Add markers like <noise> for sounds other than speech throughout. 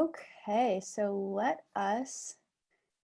Okay, so let us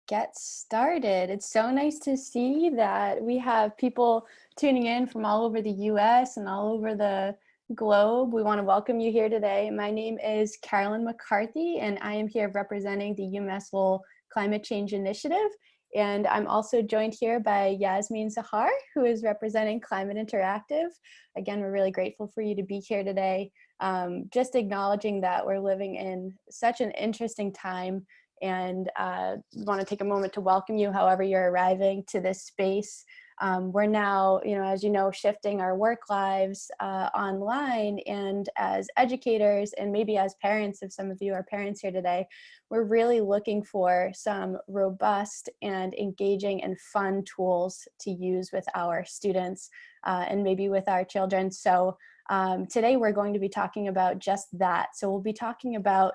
get started. It's so nice to see that we have people tuning in from all over the US and all over the globe. We want to welcome you here today. My name is Carolyn McCarthy and I am here representing the UMass Lowell Climate Change Initiative. And I'm also joined here by Yasmin Zahar, who is representing Climate Interactive. Again, we're really grateful for you to be here today. Um, just acknowledging that we're living in such an interesting time and uh, want to take a moment to welcome you however you're arriving to this space. Um, we're now, you know, as you know, shifting our work lives uh, online and as educators and maybe as parents, if some of you are parents here today, we're really looking for some robust and engaging and fun tools to use with our students uh, and maybe with our children. So um, today we're going to be talking about just that. So we'll be talking about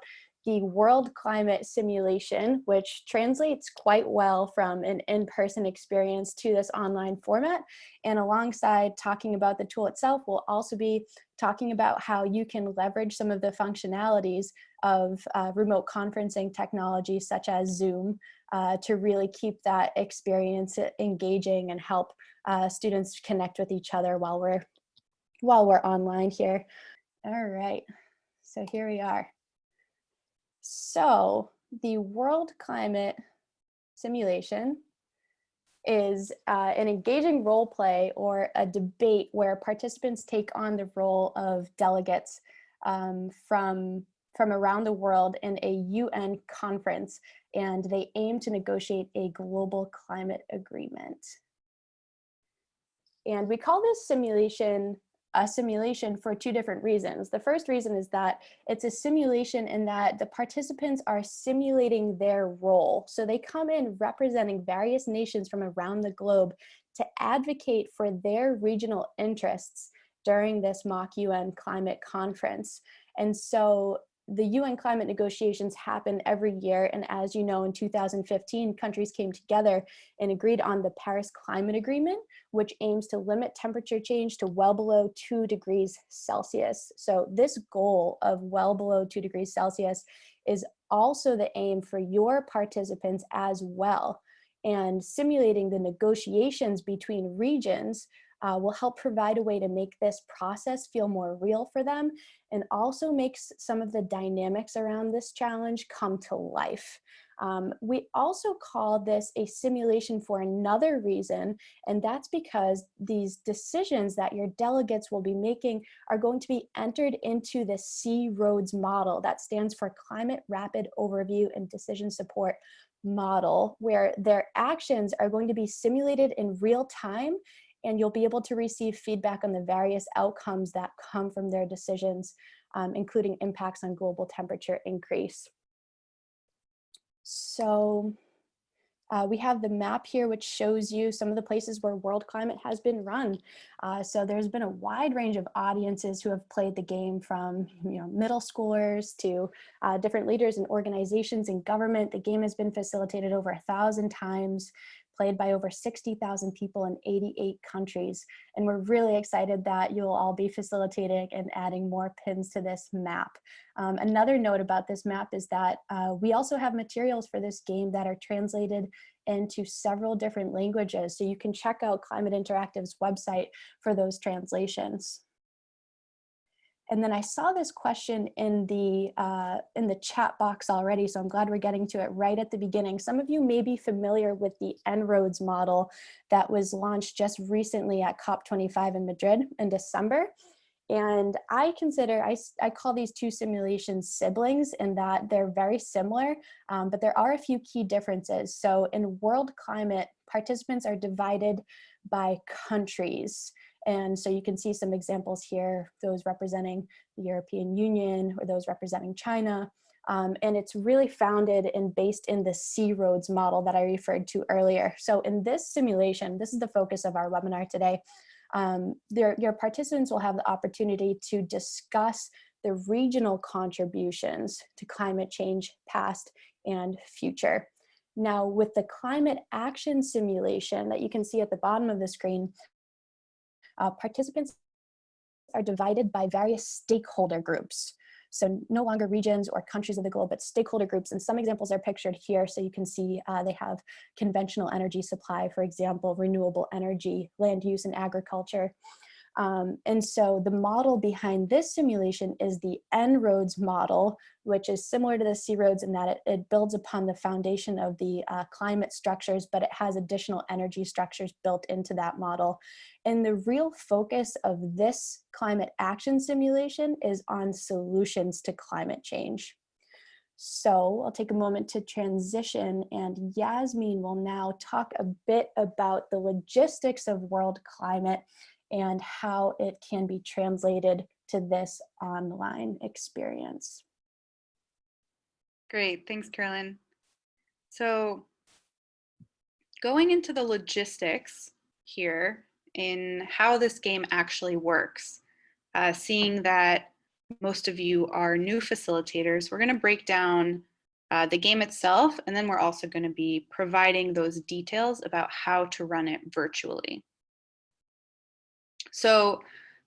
the World Climate Simulation, which translates quite well from an in-person experience to this online format. And alongside talking about the tool itself, we'll also be talking about how you can leverage some of the functionalities of uh, remote conferencing technology such as Zoom uh, to really keep that experience engaging and help uh, students connect with each other while we're while we're online here. All right, so here we are. So the world climate simulation is uh, an engaging role play or a debate where participants take on the role of delegates um, from, from around the world in a UN conference and they aim to negotiate a global climate agreement. And we call this simulation a simulation for two different reasons. The first reason is that it's a simulation in that the participants are simulating their role. So they come in representing various nations from around the globe to advocate for their regional interests during this mock UN climate conference. And so the UN climate negotiations happen every year. And as you know, in 2015, countries came together and agreed on the Paris Climate Agreement, which aims to limit temperature change to well below two degrees Celsius. So this goal of well below two degrees Celsius is also the aim for your participants as well. And simulating the negotiations between regions uh, will help provide a way to make this process feel more real for them and also makes some of the dynamics around this challenge come to life. Um, we also call this a simulation for another reason, and that's because these decisions that your delegates will be making are going to be entered into the C-ROADS model. That stands for Climate Rapid Overview and Decision Support model, where their actions are going to be simulated in real time and you'll be able to receive feedback on the various outcomes that come from their decisions, um, including impacts on global temperature increase. So uh, we have the map here, which shows you some of the places where world climate has been run. Uh, so there's been a wide range of audiences who have played the game from you know, middle schoolers to uh, different leaders and organizations in government. The game has been facilitated over a thousand times played by over 60,000 people in 88 countries. And we're really excited that you'll all be facilitating and adding more pins to this map. Um, another note about this map is that uh, we also have materials for this game that are translated into several different languages. So you can check out Climate Interactive's website for those translations. And then I saw this question in the, uh, in the chat box already, so I'm glad we're getting to it right at the beginning. Some of you may be familiar with the En-ROADS model that was launched just recently at COP25 in Madrid in December. And I consider, I, I call these two simulations siblings in that they're very similar, um, but there are a few key differences. So in world climate, participants are divided by countries. And so you can see some examples here, those representing the European Union or those representing China. Um, and it's really founded and based in the C-ROADS model that I referred to earlier. So in this simulation, this is the focus of our webinar today, um, your participants will have the opportunity to discuss the regional contributions to climate change past and future. Now with the climate action simulation that you can see at the bottom of the screen, uh, participants are divided by various stakeholder groups. So no longer regions or countries of the globe, but stakeholder groups. And some examples are pictured here. So you can see uh, they have conventional energy supply, for example, renewable energy, land use and agriculture. Um, and so the model behind this simulation is the En-ROADS model, which is similar to the C-ROADS in that it, it, builds upon the foundation of the uh, climate structures, but it has additional energy structures built into that model. And the real focus of this climate action simulation is on solutions to climate change. So I'll take a moment to transition and Yasmin will now talk a bit about the logistics of world climate and how it can be translated to this online experience. Great, thanks Carolyn. So going into the logistics here in how this game actually works, uh, seeing that most of you are new facilitators, we're gonna break down uh, the game itself, and then we're also gonna be providing those details about how to run it virtually. So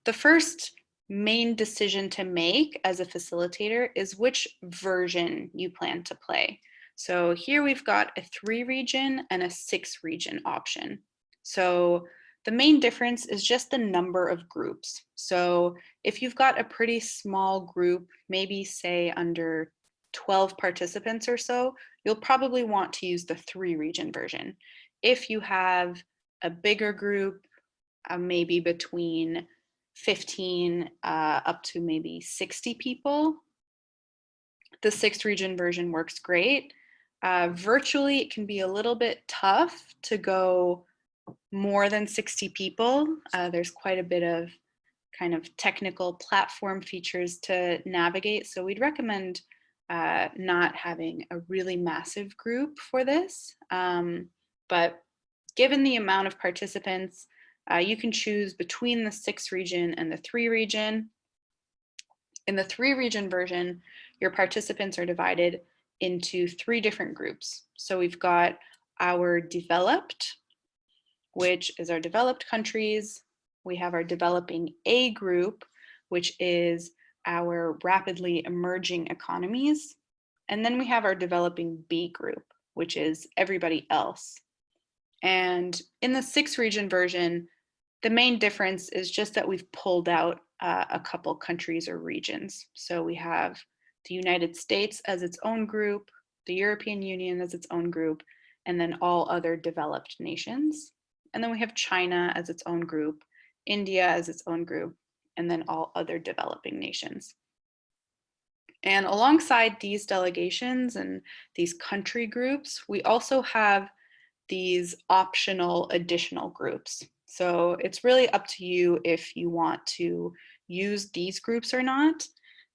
the first main decision to make as a facilitator is which version you plan to play. So here we've got a three region and a six region option. So the main difference is just the number of groups. So if you've got a pretty small group, maybe say under 12 participants or so, you'll probably want to use the three region version. If you have a bigger group, uh, maybe between 15 uh, up to maybe 60 people. The sixth region version works great. Uh, virtually, it can be a little bit tough to go more than 60 people. Uh, there's quite a bit of kind of technical platform features to navigate. So we'd recommend uh, not having a really massive group for this. Um, but given the amount of participants, uh, you can choose between the six region and the three region. In the three region version, your participants are divided into three different groups. So we've got our developed, which is our developed countries. We have our developing A group, which is our rapidly emerging economies. And then we have our developing B group, which is everybody else. And in the six region version, the main difference is just that we've pulled out uh, a couple countries or regions. So we have the United States as its own group, the European Union as its own group, and then all other developed nations. And then we have China as its own group, India as its own group, and then all other developing nations. And alongside these delegations and these country groups, we also have these optional additional groups. So it's really up to you if you want to use these groups or not.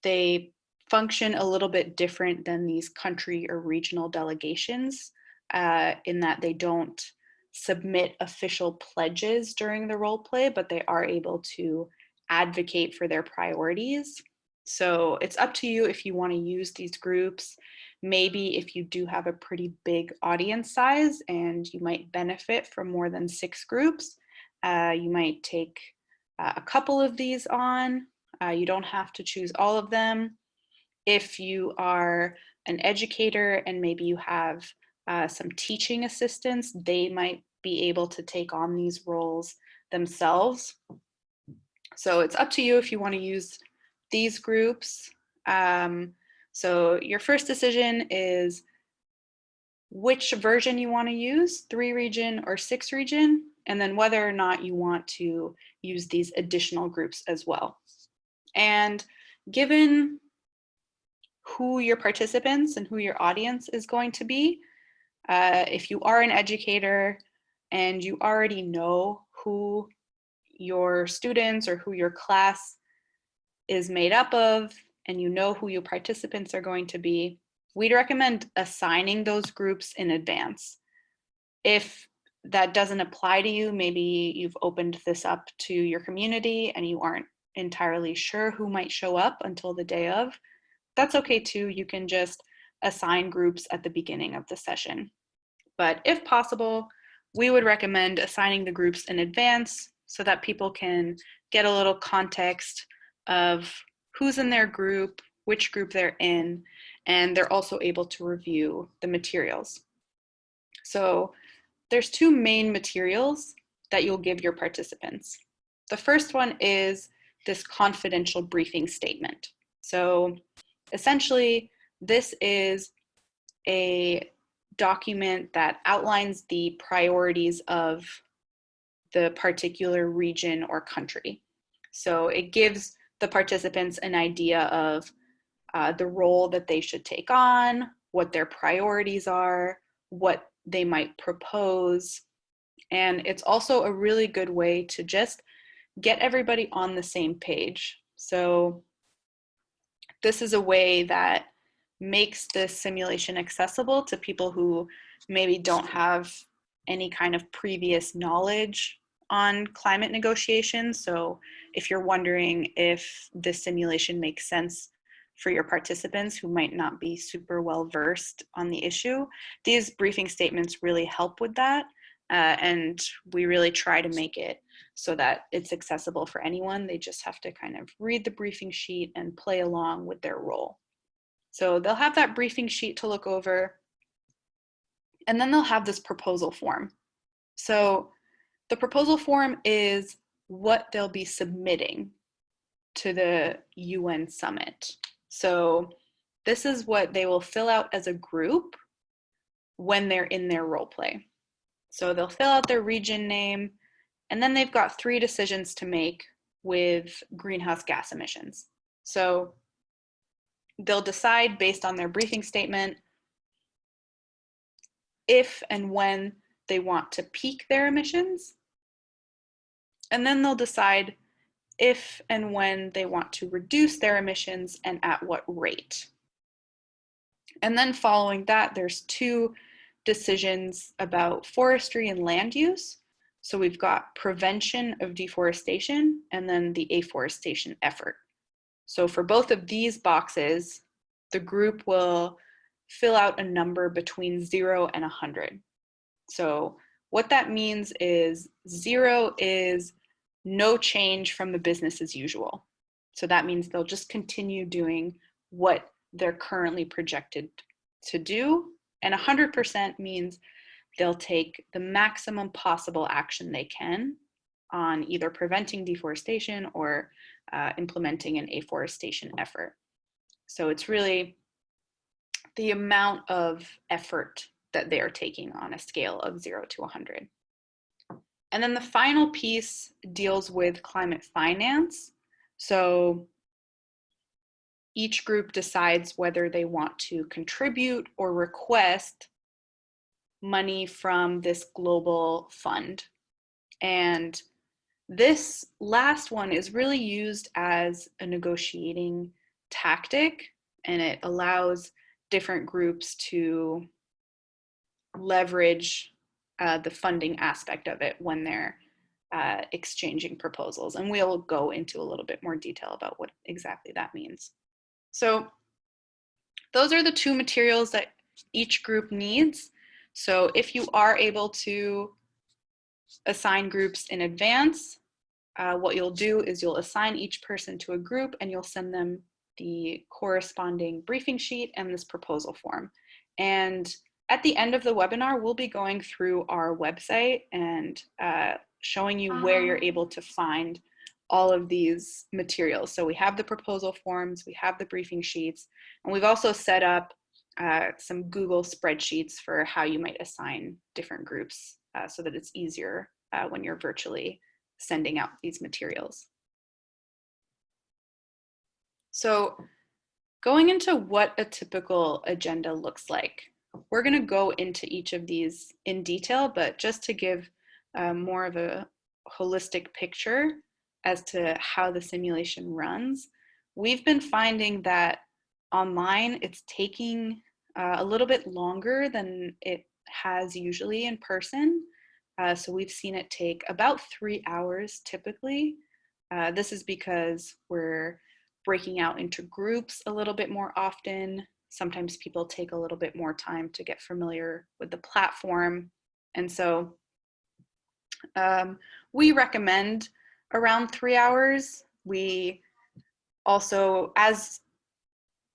They function a little bit different than these country or regional delegations uh, in that they don't submit official pledges during the role play, but they are able to advocate for their priorities. So it's up to you if you want to use these groups maybe if you do have a pretty big audience size and you might benefit from more than six groups, uh, you might take uh, a couple of these on. Uh, you don't have to choose all of them. If you are an educator and maybe you have uh, some teaching assistants, they might be able to take on these roles themselves. So it's up to you if you want to use these groups. Um, so your first decision is which version you want to use, three region or six region, and then whether or not you want to use these additional groups as well. And given who your participants and who your audience is going to be, uh, if you are an educator and you already know who your students or who your class is made up of, and you know who your participants are going to be, we'd recommend assigning those groups in advance. If that doesn't apply to you, maybe you've opened this up to your community and you aren't entirely sure who might show up until the day of, that's okay too. You can just assign groups at the beginning of the session. But if possible, we would recommend assigning the groups in advance so that people can get a little context of who's in their group, which group they're in, and they're also able to review the materials. So there's two main materials that you'll give your participants. The first one is this confidential briefing statement. So essentially, this is a document that outlines the priorities of the particular region or country. So it gives the participants an idea of uh, the role that they should take on, what their priorities are, what they might propose. And it's also a really good way to just get everybody on the same page. So this is a way that makes this simulation accessible to people who maybe don't have any kind of previous knowledge on climate negotiations. So if you're wondering if this simulation makes sense for your participants who might not be super well versed on the issue, these briefing statements really help with that. Uh, and we really try to make it so that it's accessible for anyone. They just have to kind of read the briefing sheet and play along with their role. So they'll have that briefing sheet to look over, and then they'll have this proposal form. So the proposal form is what they'll be submitting to the UN summit. So this is what they will fill out as a group when they're in their role play. So they'll fill out their region name, and then they've got three decisions to make with greenhouse gas emissions. So they'll decide based on their briefing statement if and when they want to peak their emissions. And then they'll decide if and when they want to reduce their emissions and at what rate. And then following that, there's two decisions about forestry and land use. So we've got prevention of deforestation and then the afforestation effort. So for both of these boxes, the group will fill out a number between zero and 100. So what that means is zero is no change from the business as usual. So that means they'll just continue doing what they're currently projected to do. And 100% means they'll take the maximum possible action they can on either preventing deforestation or uh, implementing an afforestation effort. So it's really the amount of effort that they are taking on a scale of zero to 100. And then the final piece deals with climate finance. So each group decides whether they want to contribute or request money from this global fund. And this last one is really used as a negotiating tactic and it allows different groups to leverage uh, the funding aspect of it when they're uh, exchanging proposals. And we'll go into a little bit more detail about what exactly that means. So those are the two materials that each group needs. So if you are able to assign groups in advance, uh, what you'll do is you'll assign each person to a group and you'll send them the corresponding briefing sheet and this proposal form. And at the end of the webinar, we'll be going through our website and uh, showing you where you're ah. able to find all of these materials. So we have the proposal forms, we have the briefing sheets, and we've also set up uh, some Google spreadsheets for how you might assign different groups uh, so that it's easier uh, when you're virtually sending out these materials. So going into what a typical agenda looks like, we're gonna go into each of these in detail, but just to give um, more of a holistic picture as to how the simulation runs, we've been finding that online it's taking uh, a little bit longer than it has usually in person. Uh, so we've seen it take about three hours typically. Uh, this is because we're breaking out into groups a little bit more often. Sometimes people take a little bit more time to get familiar with the platform. And so um, we recommend around three hours. We also, as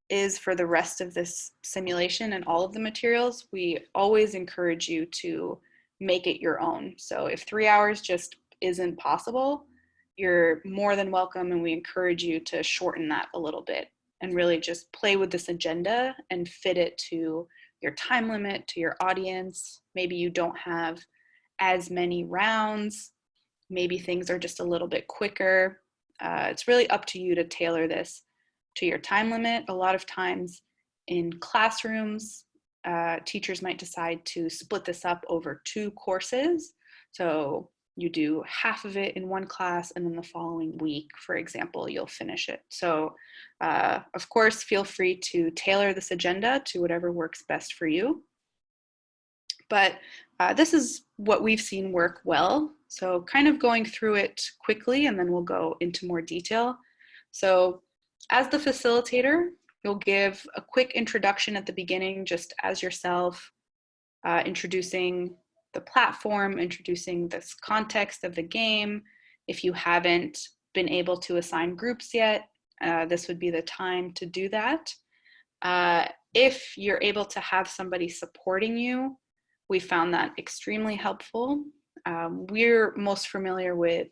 is for the rest of this simulation and all of the materials, we always encourage you to make it your own. So if three hours just isn't possible, you're more than welcome and we encourage you to shorten that a little bit and really just play with this agenda and fit it to your time limit, to your audience. Maybe you don't have as many rounds. Maybe things are just a little bit quicker. Uh, it's really up to you to tailor this to your time limit. A lot of times in classrooms, uh, teachers might decide to split this up over two courses. So you do half of it in one class and then the following week, for example, you'll finish it. So uh, of course, feel free to tailor this agenda to whatever works best for you. But uh, this is what we've seen work well. So kind of going through it quickly and then we'll go into more detail. So as the facilitator, you'll give a quick introduction at the beginning just as yourself, uh, introducing the platform, introducing this context of the game. If you haven't been able to assign groups yet, uh, this would be the time to do that. Uh, if you're able to have somebody supporting you, we found that extremely helpful. Um, we're most familiar with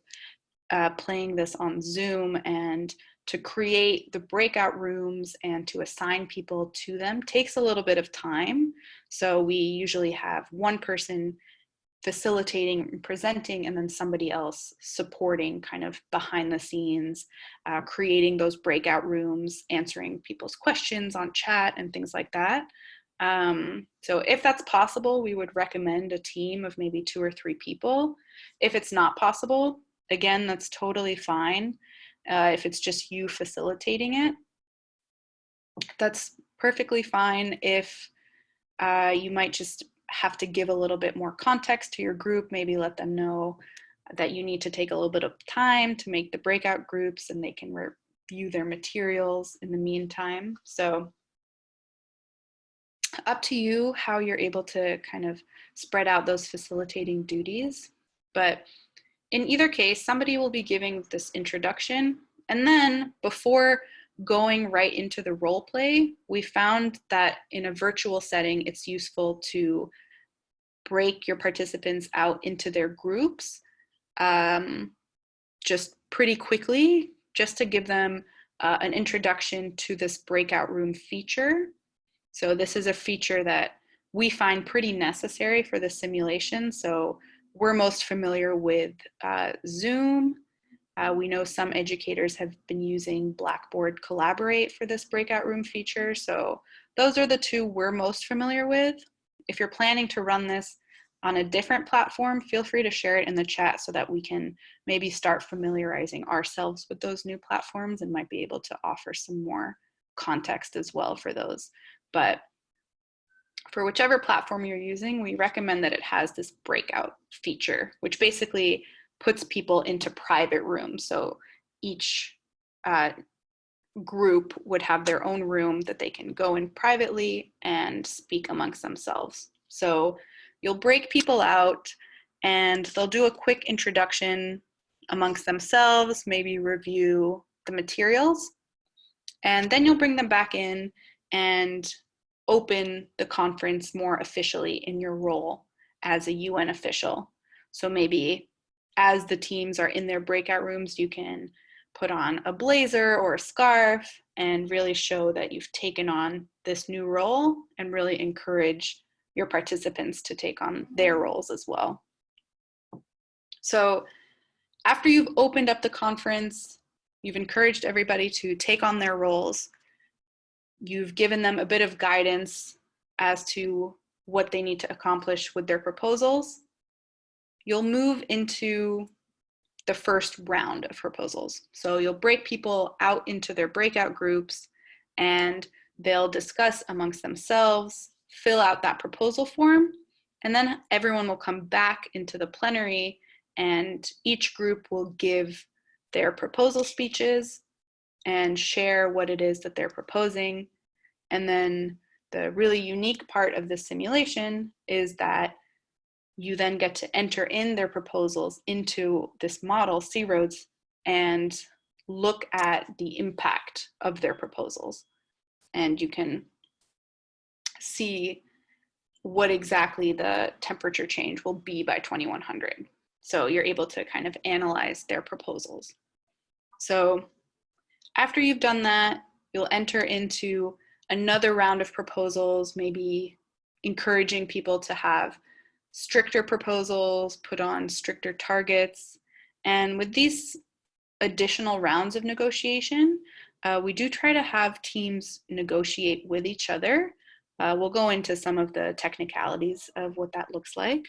uh, playing this on Zoom and to create the breakout rooms and to assign people to them takes a little bit of time. So we usually have one person facilitating and presenting and then somebody else supporting kind of behind the scenes, uh, creating those breakout rooms, answering people's questions on chat and things like that. Um, so if that's possible, we would recommend a team of maybe two or three people. If it's not possible, again, that's totally fine. Uh, if it's just you facilitating it, that's perfectly fine. If uh, you might just have to give a little bit more context to your group, maybe let them know that you need to take a little bit of time to make the breakout groups and they can review their materials in the meantime. So up to you how you're able to kind of spread out those facilitating duties. But in either case, somebody will be giving this introduction and then before going right into the role play, we found that in a virtual setting, it's useful to break your participants out into their groups um, just pretty quickly, just to give them uh, an introduction to this breakout room feature. So this is a feature that we find pretty necessary for the simulation. So we're most familiar with uh, Zoom, uh, we know some educators have been using Blackboard Collaborate for this breakout room feature. So those are the two we're most familiar with. If you're planning to run this on a different platform, feel free to share it in the chat so that we can maybe start familiarizing ourselves with those new platforms and might be able to offer some more context as well for those. But for whichever platform you're using, we recommend that it has this breakout feature, which basically puts people into private rooms. So each uh, group would have their own room that they can go in privately and speak amongst themselves. So you'll break people out and they'll do a quick introduction amongst themselves, maybe review the materials, and then you'll bring them back in and open the conference more officially in your role as a UN official. So maybe as the teams are in their breakout rooms, you can put on a blazer or a scarf and really show that you've taken on this new role and really encourage your participants to take on their mm-hmm. roles as well. So after you've opened up the conference, you've encouraged everybody to take on their roles, you've given them a bit of guidance as to what they need to accomplish with their proposals, you'll move into the first round of proposals. So you'll break people out into their breakout groups and they'll discuss amongst themselves, fill out that proposal form, and then everyone will come back into the plenary and each group will give their proposal speeches and share what it is that they're proposing. And then the really unique part of this simulation is that you then get to enter in their proposals into this model, C-ROADS, and look at the impact of their proposals. and you can see what exactly the temperature change will be by 2100. So you're able to kind of analyze their proposals. So after you've done that, you'll enter into another round of proposals, maybe encouraging people to have stricter proposals, put on stricter targets. And with these additional rounds of negotiation, uh, we do try to have teams negotiate with each other. Uh, we'll go into some of the technicalities of what that looks like,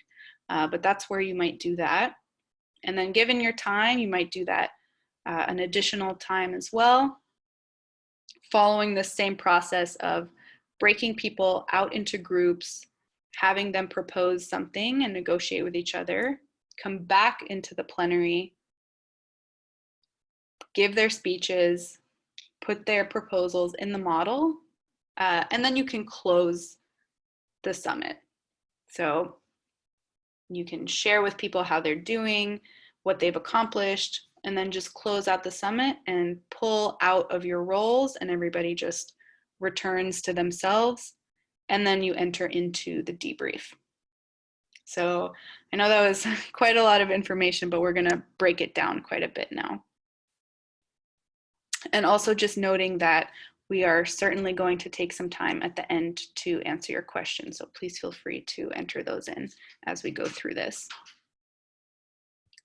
uh, but that's where you might do that. And then given your time, you might do that uh, an additional time as well, following the same process of breaking people out into groups, having them propose something and negotiate with each other, come back into the plenary, give their speeches, put their proposals in the model, uh, and then you can close the summit. So you can share with people how they're doing, what they've accomplished, and then just close out the summit and pull out of your roles and everybody just returns to themselves. And then you enter into the debrief. So I know that was <laughs> quite a lot of information, but we're gonna break it down quite a bit now. And also just noting that we are certainly going to take some time at the end to answer your questions. So please feel free to enter those in as we go through this.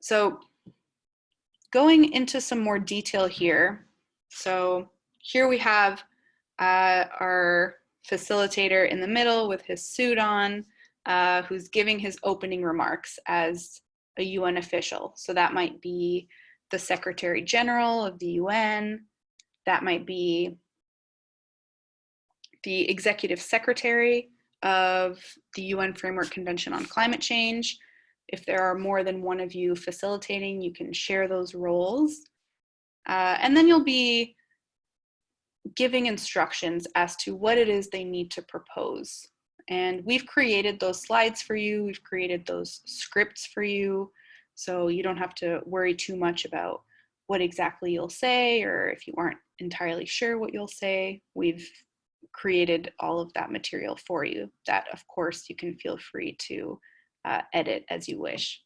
So going into some more detail here. So here we have uh, our facilitator in the middle with his suit on, uh, who's giving his opening remarks as a UN official. So that might be the Secretary General of the UN, that might be the Executive Secretary of the UN Framework Convention on Climate Change. If there are more than one of you facilitating, you can share those roles. Uh, and then you'll be giving instructions as to what it is they need to propose. And we've created those slides for you. We've created those scripts for you. So you don't have to worry too much about what exactly you'll say, or if you aren't entirely sure what you'll say, we've created all of that material for you that of course you can feel free to uh, edit as you wish.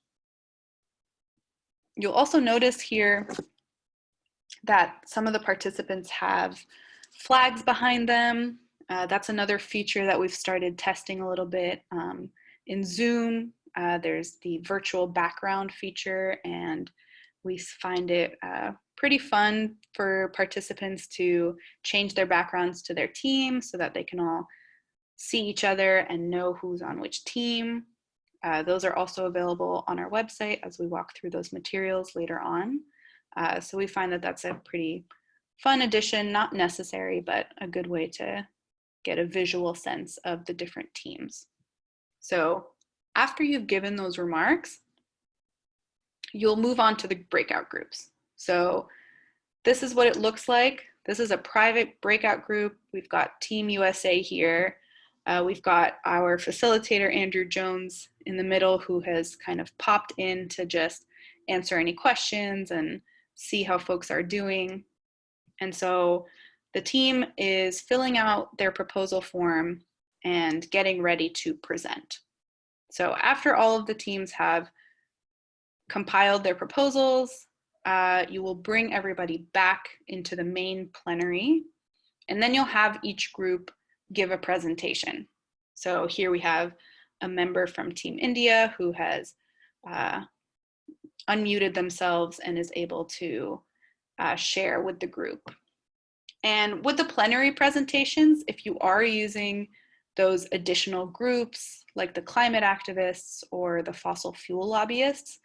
You'll also notice here that some of the participants have flags behind them. Uh, that's another feature that we've started testing a little bit. Um, in Zoom, uh, there's the virtual background feature and we find it uh, pretty fun for participants to change their backgrounds to their team so that they can all see each other and know who's on which team. Uh, those are also available on our website as we walk through those materials later on. Uh, so we find that that's a pretty fun addition, not necessary, but a good way to get a visual sense of the different teams. So after you've given those remarks, you'll move on to the breakout groups. So this is what it looks like. This is a private breakout group. We've got Team USA here. Uh, we've got our facilitator, Andrew Jones, in the middle who has kind of popped in to just answer any questions and see how folks are doing. And so the team is filling out their proposal form and getting ready to present. So after all of the teams have compiled their proposals, uh, you will bring everybody back into the main plenary, and then you'll have each group give a presentation. So here we have a member from Team India who has uh, unmuted themselves and is able to uh, share with the group. And with the plenary presentations, if you are using those additional groups like the climate activists or the fossil fuel lobbyists,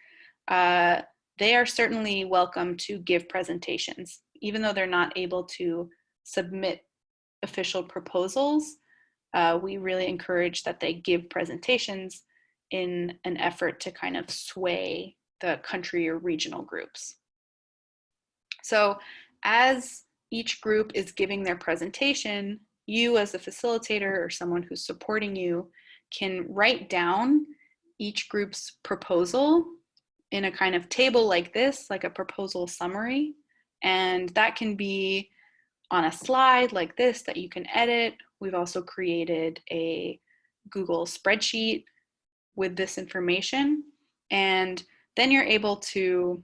uh, they are certainly welcome to give presentations, even though they're not able to submit official proposals. Uh, we really encourage that they give presentations in an effort to kind of sway the country or regional groups. So as each group is giving their presentation, you as a facilitator or someone who's supporting you can write down each group's proposal in a kind of table like this, like a proposal summary. And that can be on a slide like this that you can edit. We've also created a Google spreadsheet with this information. And then you're able to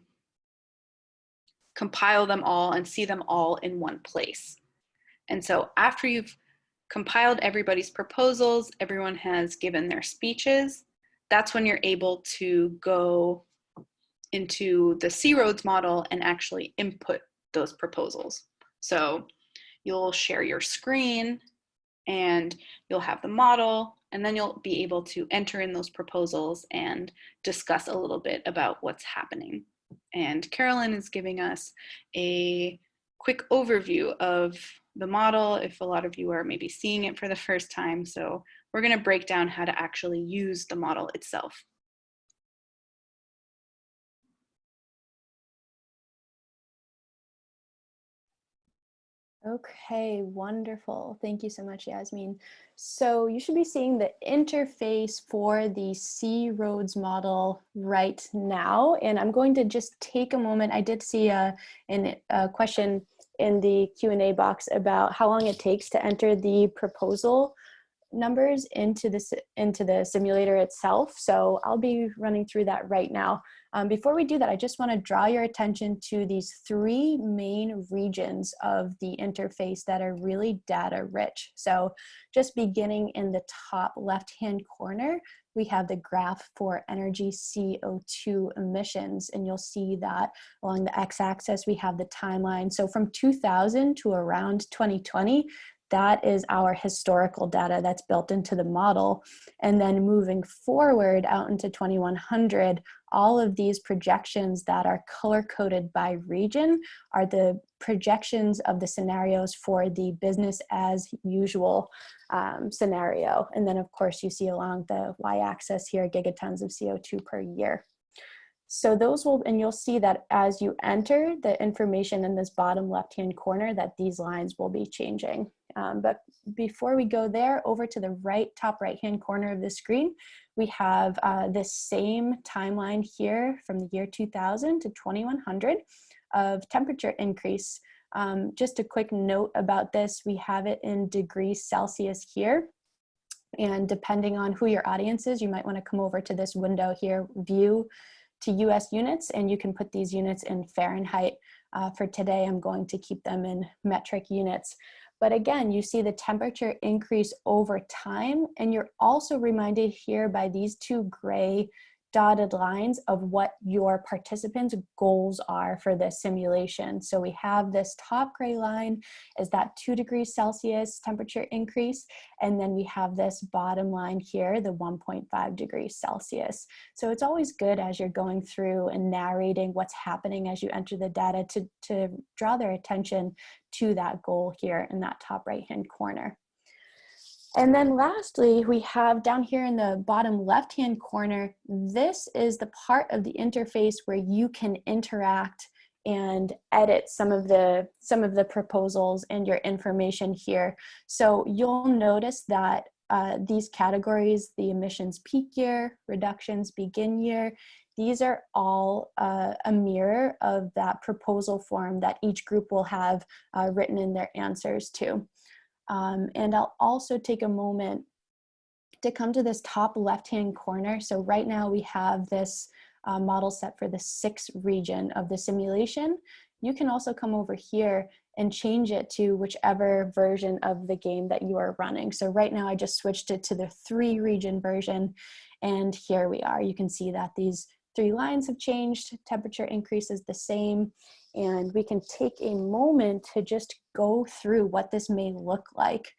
compile them all and see them all in one place. And so after you've compiled everybody's proposals, everyone has given their speeches, that's when you're able to go into the C-ROADS model and actually input those proposals. So you'll share your screen and you'll have the model and then you'll be able to enter in those proposals and discuss a little bit about what's happening. And Carolyn is giving us a quick overview of the model if a lot of you are maybe seeing it for the first time. So we're gonna break down how to actually use the model itself. Okay, wonderful. Thank you so much, Yasmin. So you should be seeing the interface for the C-ROADS model right now. And I'm going to just take a moment. I did see uh, a, a question in the Q&A box about how long it takes to enter the proposal numbers into the, into the simulator itself. So I'll be running through that right now. Um, before we do that, I just want to draw your attention to these three main regions of the interface that are really data rich. So just beginning in the top left-hand corner, we have the graph for energy CO2 emissions, and you'll see that along the x-axis, we have the timeline. So from 2000 to around 2020, that is our historical data that's built into the model. And then moving forward out into 2100, all of these projections that are color coded by region are the projections of the scenarios for the business as usual um, scenario. And then of course you see along the y-axis here gigatons of CO2 per year. So those will, and you'll see that as you enter the information in this bottom left-hand corner that these lines will be changing. Um, but before we go there, over to the right, top right-hand corner of the screen, we have uh, this same timeline here from the year 2000 to 2100 of temperature increase. Um, just a quick note about this, we have it in degrees Celsius here. And depending on who your audience is, you might wanna come over to this window here, view to US units, and you can put these units in Fahrenheit. Uh, for today, I'm going to keep them in metric units. But again, you see the temperature increase over time, and you're also reminded here by these two gray dotted lines of what your participants goals are for this simulation. So we have this top gray line is that two degrees Celsius temperature increase. And then we have this bottom line here, the 1.5 degrees Celsius. So it's always good as you're going through and narrating what's happening as you enter the data to, to draw their attention to that goal here in that top right hand corner. And then lastly, we have down here in the bottom left-hand corner, this is the part of the interface where you can interact and edit some of the some of the proposals and your information here. So you'll notice that uh, these categories, the emissions peak year, reductions begin year, these are all uh, a mirror of that proposal form that each group will have uh, written in their answers to. Um, and I'll also take a moment to come to this top left-hand corner. So right now we have this uh, model set for the sixth region of the simulation. You can also come over here and change it to whichever version of the game that you are running. So right now I just switched it to the three region version and here we are. You can see that these three lines have changed, temperature increase is the same, and we can take a moment to just go through what this may look like.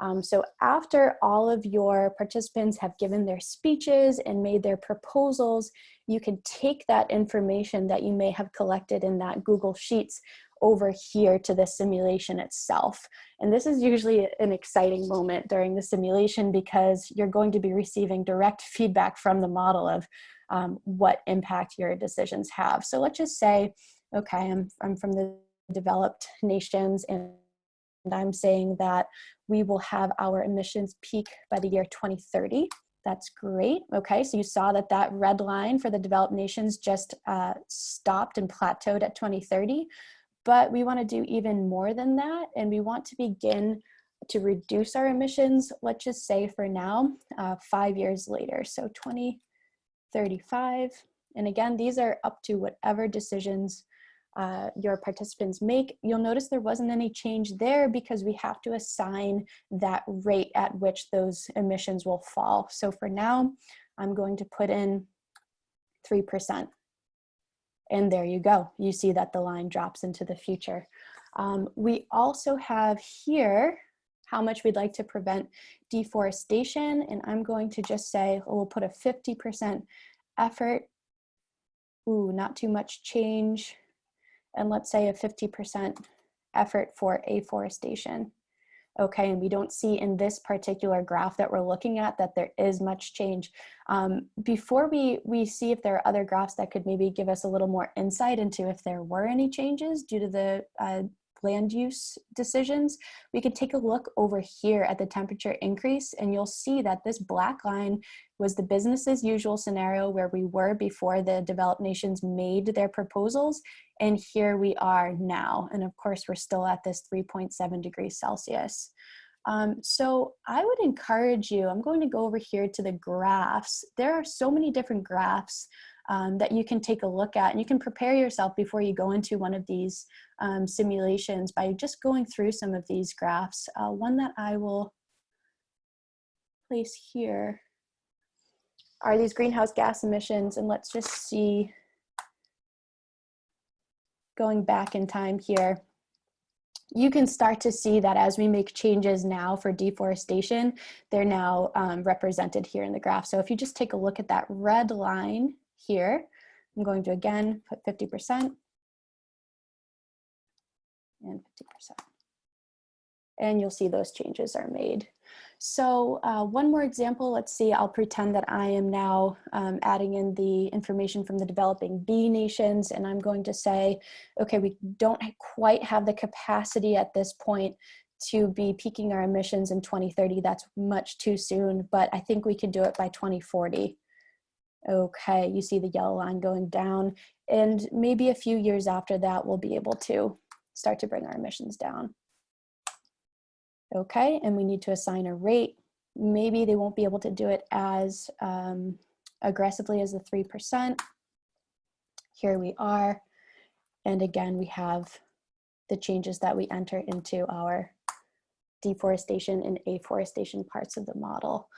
Um, so after all of your participants have given their speeches and made their proposals, you can take that information that you may have collected in that Google Sheets over here to the simulation itself. And this is usually an exciting moment during the simulation because you're going to be receiving direct feedback from the model of um, what impact your decisions have. So let's just say okay, I'm, I'm from the developed nations and I'm saying that we will have our emissions peak by the year 2030. That's great. Okay, so you saw that that red line for the developed nations just uh, stopped and plateaued at 2030. but we want to do even more than that, and we want to begin to reduce our emissions, let's just say for now, uh, five years later. So 2035. And again, these are up to whatever decisions uh, your participants make. You'll notice there wasn't any change there because we have to assign that rate at which those emissions will fall. So for now, I'm going to put in 3%. And there you go. You see that the line drops into the future. Um, we also have here how much we'd like to prevent deforestation. And I'm going to just say, oh, we'll put a 50% effort. Ooh, not too much change. And let's say a 50% effort for afforestation. Okay, and we don't see in this particular graph that we're looking at that there is much change. Um, before we, we see if there are other graphs that could maybe give us a little more insight into if there were any changes due to the uh, land use decisions, we could take a look over here at the temperature increase and you'll see that this black line was the business as usual scenario where we were before the developed nations made their proposals and here we are now. And of course, we're still at this 3.7 degrees Celsius. Um, so I would encourage you, I'm going to go over here to the graphs. There are so many different graphs um, that you can take a look at and you can prepare yourself before you go into one of these um, simulations by just going through some of these graphs. Uh, one that I will place here are these greenhouse gas emissions and let's just see going back in time here you can start to see that as we make changes now for deforestation, they're now um, represented here in the graph. So if you just take a look at that red line here. I'm going to again put 50% and 50%. And you'll see those changes are made. So uh, one more example, let's see, I'll pretend that I am now um, adding in the information from the developing B nations and I'm going to say, okay, we don't quite have the capacity at this point to be peaking our emissions in 2030. That's much too soon, but I think we can do it by 2040. Okay, you see the yellow line going down and maybe a few years after that we'll be able to start to bring our emissions down. Okay, and we need to assign a rate. Maybe they won't be able to do it as um, aggressively as the 3%. Here we are. And again, we have the changes that we enter into our deforestation and afforestation parts of the model.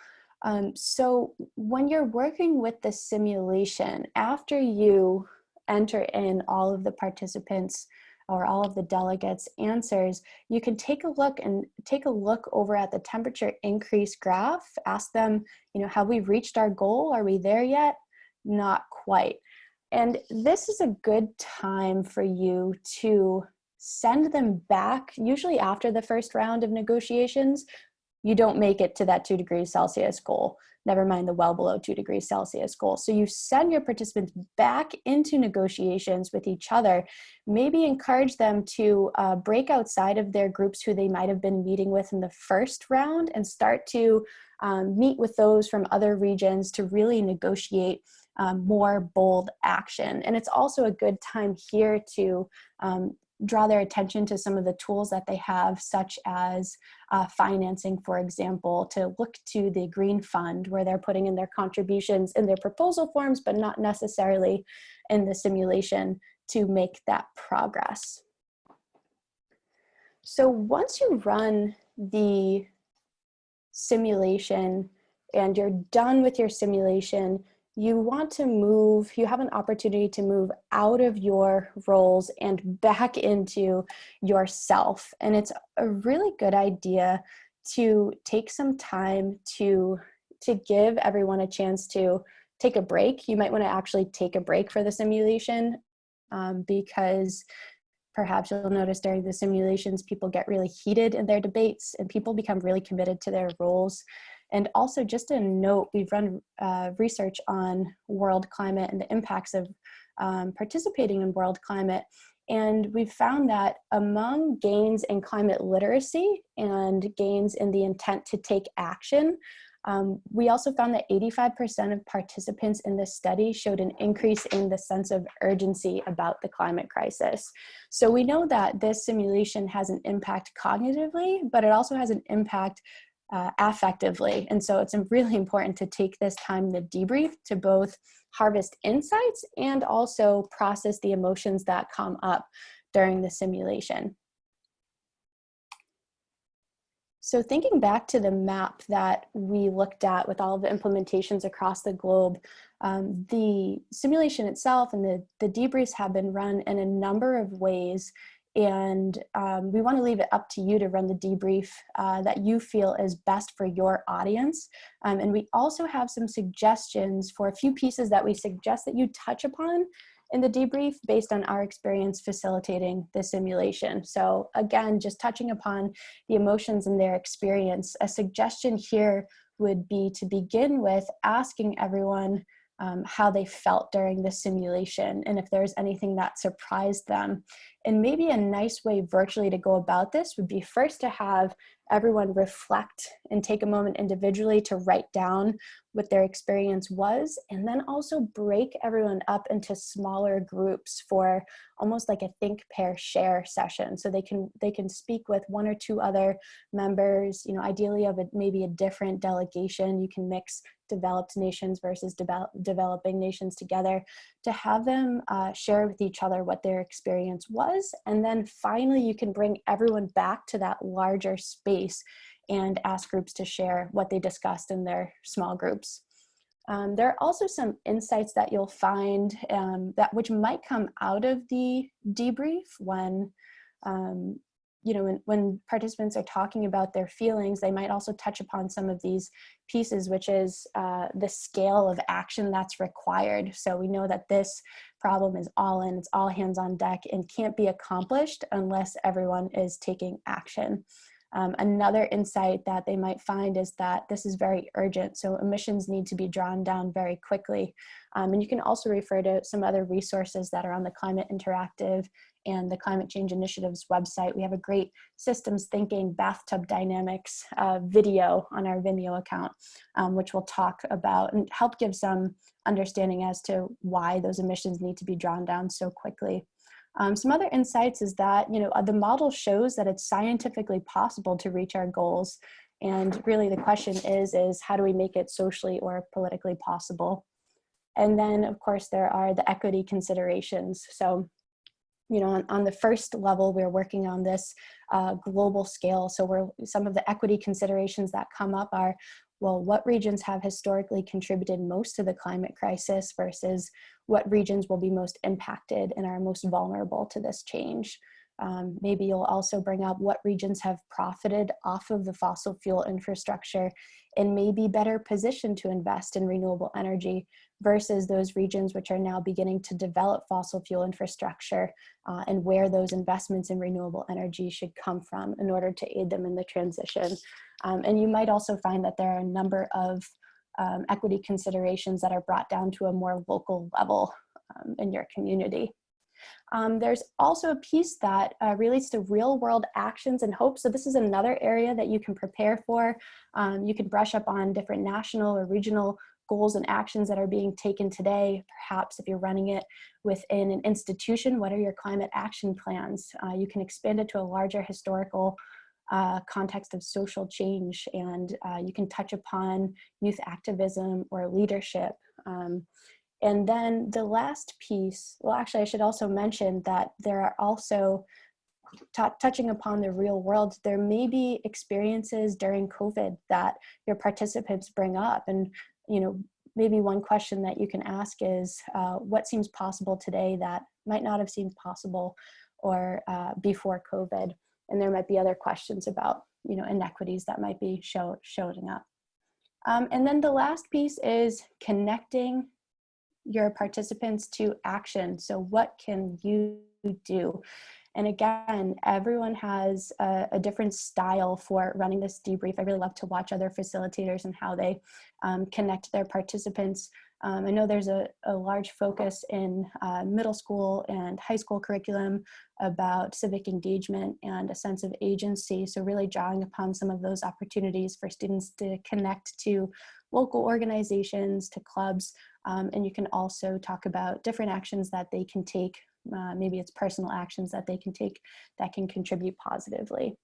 Um, so when you're working with the simulation, after you enter in all of the participants or all of the delegates answers, you can take a look and take a look over at the temperature increase graph, ask them, you know, have we reached our goal? Are we there yet? Not quite. And this is a good time for you to send them back, usually after the first round of negotiations, you don't make it to that two degrees Celsius goal, never mind the well below two degrees Celsius goal. So you send your participants back into negotiations with each other, maybe encourage them to uh, break outside of their groups who they might have been meeting with in the first round and start to um, meet with those from other regions to really negotiate um, more bold action. And it's also a good time here to um, draw their attention to some of the tools that they have, such as uh, financing, for example, to look to the Green Fund where they're putting in their contributions in their proposal forms, but not necessarily in the simulation to make that progress. So once you run the simulation and you're done with your simulation, you want to move, you have an opportunity to move out of your roles and back into yourself. And it's a really good idea to take some time to, to give everyone a chance to take a break. You might want to actually take a break for the simulation um, because perhaps you'll notice during the simulations, people get really heated in their debates and people become really committed to their roles. And also just a note, we've run uh, research on world climate and the impacts of um, participating in world climate. And we've found that among gains in climate literacy and gains in the intent to take action, Um, we also found that 85% of participants in this study showed an increase in the sense of urgency about the climate crisis. So we know that this simulation has an impact cognitively, but it also has an impact uh, affectively. And so it's really important to take this time to debrief to both harvest insights and also process the emotions that come up during the simulation. So thinking back to the map that we looked at with all of the implementations across the globe, um, the simulation itself and the, the debriefs have been run in a number of ways and um, we want to leave it up to you to run the debrief uh, that you feel is best for your audience. Um, and we also have some suggestions for a few pieces that we suggest that you touch upon in the debrief based on our experience facilitating the simulation. So again, just touching upon the emotions and their experience, a suggestion here would be to begin with asking everyone um, how they felt during the simulation and if there's anything that surprised them. And maybe a nice way virtually to go about this would be first to have everyone reflect and take a moment individually to write down what their experience was and then also break everyone up into smaller groups for almost like a think pair share session. So they can they can speak with one or two other members you know ideally of a, maybe a different delegation. You can mix developed nations versus develop, developing nations together to have them uh, share with each other what their experience was and then finally you can bring everyone back to that larger space and ask groups to share what they discussed in their small groups. Um, there are also some insights that you'll find um, that which might come out of the debrief when um, you know, when, when participants are talking about their feelings, they might also touch upon some of these pieces, which is uh, the scale of action that's required. So we know that this problem is all in, it's all hands on deck and can't be accomplished unless everyone is taking action. Um, another insight that they might find is that this is very urgent, so emissions need to be drawn down very quickly. Um, and you can also refer to some other resources that are on the Climate Interactive and the Climate Change Initiative's website. We have a great systems thinking bathtub dynamics uh, video on our Vimeo account, um, which will talk about and help give some understanding as to why those emissions need to be drawn down so quickly. Um, some other insights is that, you know, uh, the model shows that it's scientifically possible to reach our goals. And really the question is, is how do we make it socially or politically possible? And then of course there are the equity considerations. So you know, on, on, the first level, we're working on this uh, global scale. So we're, some of the equity considerations that come up are, well, what regions have historically contributed most to the climate crisis versus what regions will be most impacted and are most vulnerable to this change. Um, maybe you'll also bring up what regions have profited off of the fossil fuel infrastructure and may be better positioned to invest in renewable energy versus those regions which are now beginning to develop fossil fuel infrastructure uh, and where those investments in renewable energy should come from in order to aid them in the transition. Um, and you might also find that there are a number of um, equity considerations that are brought down to a more local level um, in your community. Um, there's also a piece that uh, relates to real world actions and hopes. So this is another area that you can prepare for. Um, you can brush up on different national or regional goals and actions that are being taken today. Perhaps if you're running it within an institution, what are your climate action plans? Uh, you can expand it to a larger historical uh, context of social change and uh, you can touch upon youth activism or leadership. Um, and then the last piece, well, actually, I should also mention that there are also touching upon the real world, there may be experiences during COVID that your participants bring up. And, you know, maybe one question that you can ask is uh, what seems possible today that might not have seemed possible or uh, before COVID? And there might be other questions about, you know, inequities that might be show, showing up. Um, and then the last piece is connecting your participants to action. So what can you do? And again, everyone has a, a, different style for running this debrief. I really love to watch other facilitators and how they um, connect their participants Um, I know there's a, a large focus in uh, middle school and high school curriculum about civic engagement and a sense of agency. So really drawing upon some of those opportunities for students to connect to local organizations, to clubs, um, and you can also talk about different actions that they can take. Uh, maybe it's personal actions that they can take that can contribute positively.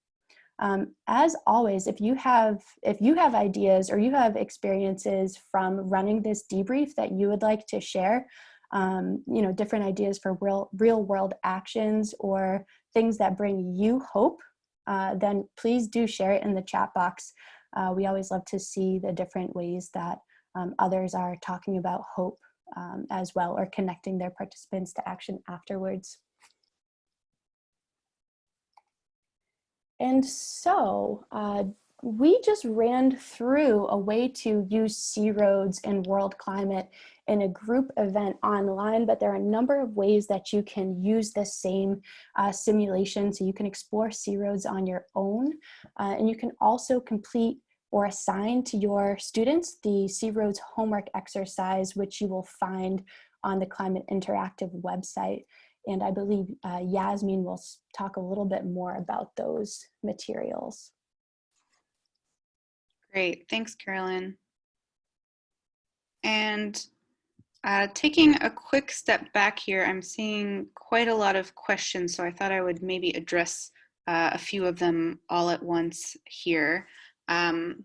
Um, as always, if you have if you have ideas or you have experiences from running this debrief that you would like to share, um, you know, different ideas for real real world actions or things that bring you hope, uh, then please do share it in the chat box. Uh, we always love to see the different ways that um, others are talking about hope um, as well or connecting their participants to action afterwards. And so uh, we just ran through a way to use C-ROADS and World Climate in a group event online, but there are a number of ways that you can use the same uh, simulation. So you can explore C-ROADS on your own, uh, and you can also complete or assign to your students the C-ROADS homework exercise, which you will find on the Climate Interactive website. And I believe uh, Yasmin will talk a little bit more about those materials. Great, thanks, Carolyn. And uh, taking a quick step back here, I'm seeing quite a lot of questions, so I thought I would maybe address uh, a few of them all at once here. Um,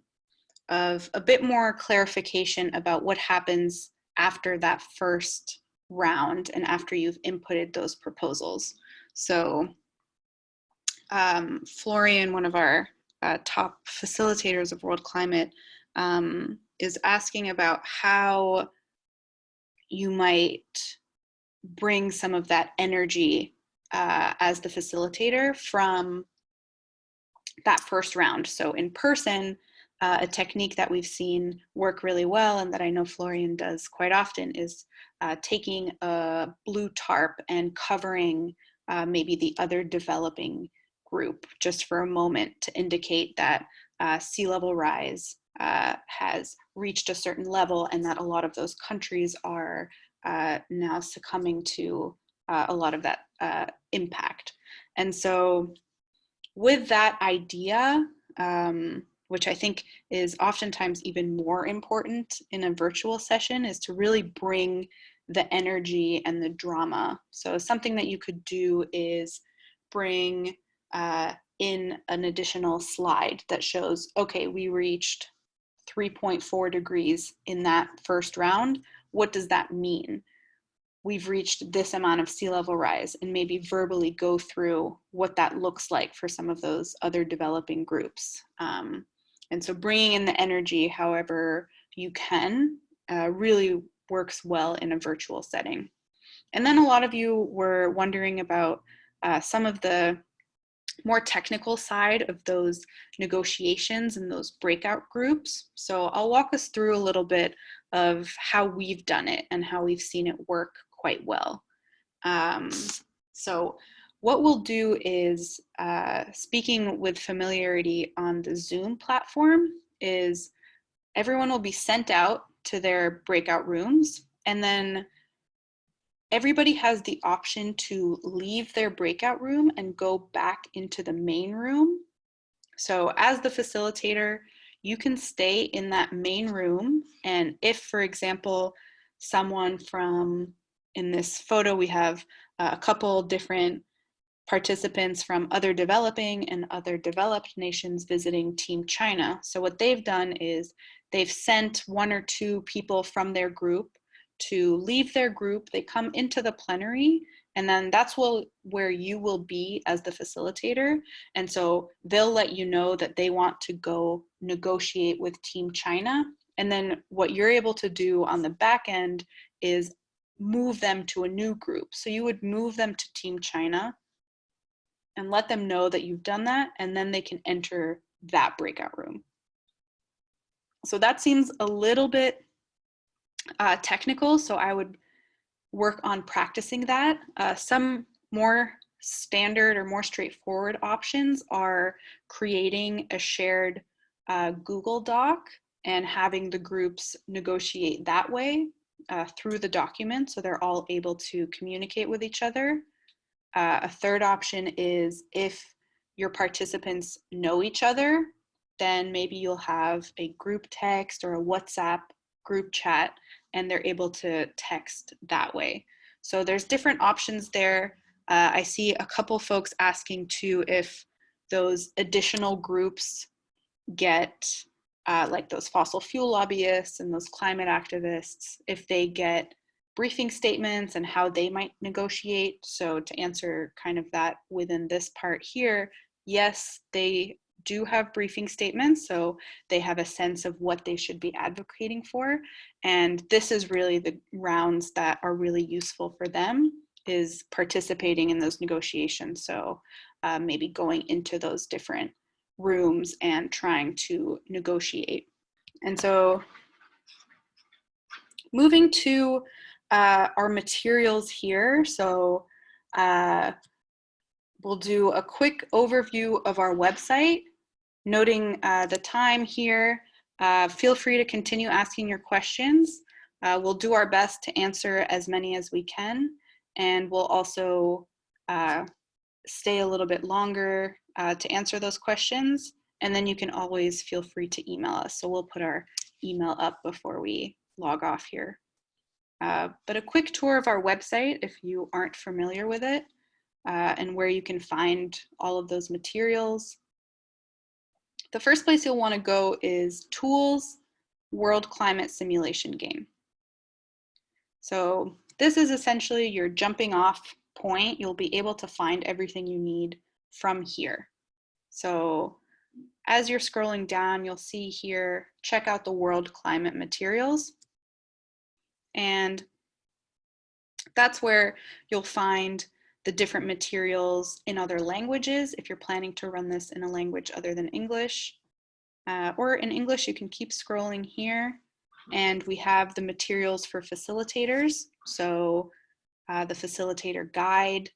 of a bit more clarification about what happens after that first round and after you've inputted those proposals. So um, Florian, one of our uh, top facilitators of World Climate, um, is asking about how you might bring some of that energy uh, as the facilitator from that first round. So in person, uh, a technique that we've seen work really well and that I know Florian does quite often is uh, taking a blue tarp and covering uh, maybe the other developing group just for a moment to indicate that uh, sea level rise uh, has reached a certain level and that a lot of those countries are uh, now succumbing to a lot of that impact. And so with that idea, um, which I think is oftentimes even more important in a virtual session, is to really bring the energy and the drama. So something that you could do is bring uh, in an additional slide that shows, okay, we reached 3.4 degrees in that first round. What does that mean? We've reached this amount of sea level rise and maybe verbally go through what that looks like for some of those other developing groups. Um, and so bringing in the energy however you can uh, really works well in a virtual setting. And then a lot of you were wondering about uh, some of the more technical side of those negotiations and those breakout groups. So I'll walk us through a little bit of how we've done it and how we've seen it work quite well. Um, so what we'll do is, uh, speaking with familiarity on the Zoom platform, is everyone will be sent out to their breakout rooms and then everybody has the option to leave their breakout room and go back into the main room. So as the facilitator, you can stay in that main room. And if, for example, someone from, in this photo, we have uh, a couple different participants from other developing and other developed nations visiting Team China. So what they've done is they've sent one or two people from their group to leave their group, they come into the plenary, and then that's will, where you will be as the facilitator. And so they'll let you know that they want to go negotiate with Team China. And then what you're able to do on the back end is move them to a new group. So you would move them to Team China and let them know that you've done that, and then they can enter that breakout room. So that seems a little bit uh, technical, so I would work on practicing that. Uh, some more standard or more straightforward options are creating a shared uh, Google Doc and having the groups negotiate that way. Uh, through the document so they're all able to communicate with each other. Uh, a third option is if your participants know each other, then maybe you'll have a group text or a WhatsApp group chat and they're able to text that way. So there's different options there. Uh, I see a couple folks asking too if those additional groups get uh, like those fossil fuel lobbyists and those climate activists, if they get briefing statements and how they might negotiate. So to answer kind of that within this part here, yes, they do have briefing statements, so they have a sense of what they should be advocating for. And this is really the rounds that are really useful for them is participating in those negotiations. So uh, maybe going into those different rooms and trying to negotiate. And so moving to uh, our materials here. So uh, we'll do a quick overview of our website, noting uh, the time here. Uh, feel free to continue asking your questions. Uh, we'll do our best to answer as many as we can, and we'll also uh, stay a little bit longer uh, to answer those questions. And then you can always feel free to email us. So we'll put our email up before we log off here. Uh, but a quick tour of our website if you aren't familiar with it uh, and where you can find all of those materials. The first place you'll want to go is Tools, World Climate Simulation Game. So this is essentially your jumping off point. You'll be able to find everything you need from here. So as you're scrolling down, you'll see here, check out the world climate materials. And that's where you'll find the different materials in other languages if you're planning to run this in a language other than English. Uh, or in English, you can keep scrolling here. And we have the materials for facilitators. So uh, the facilitator guide,